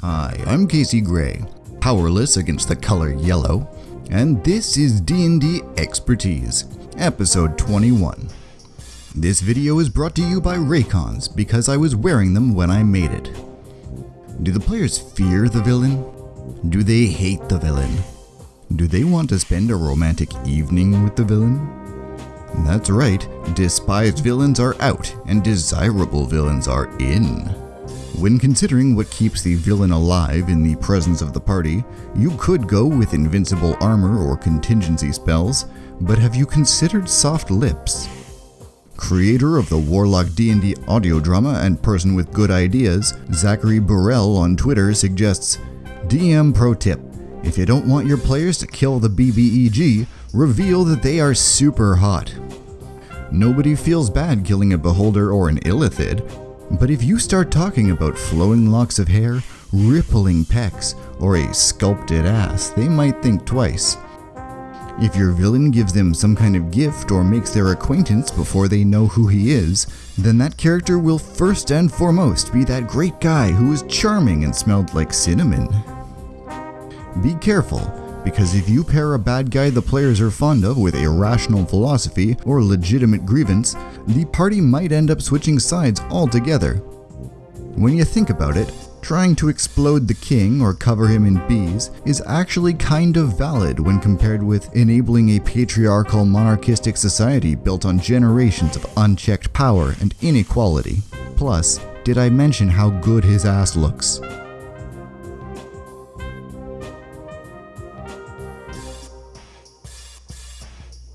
Hi, I'm Casey Gray, powerless against the color yellow, and this is D&D Expertise, episode 21. This video is brought to you by Raycons because I was wearing them when I made it. Do the players fear the villain? Do they hate the villain? Do they want to spend a romantic evening with the villain? That's right, despised villains are out and desirable villains are in. When considering what keeps the villain alive in the presence of the party, you could go with invincible armor or contingency spells, but have you considered soft lips? Creator of the Warlock D&D audio drama and person with good ideas, Zachary Burrell on Twitter suggests, DM pro tip, if you don't want your players to kill the BBEG, reveal that they are super hot. Nobody feels bad killing a beholder or an illithid, but if you start talking about flowing locks of hair, rippling pecs, or a sculpted ass, they might think twice. If your villain gives them some kind of gift or makes their acquaintance before they know who he is, then that character will first and foremost be that great guy who is charming and smelled like cinnamon. Be careful, because if you pair a bad guy the players are fond of with a rational philosophy or legitimate grievance, the party might end up switching sides altogether. When you think about it, trying to explode the king or cover him in bees is actually kind of valid when compared with enabling a patriarchal monarchistic society built on generations of unchecked power and inequality. Plus, did I mention how good his ass looks?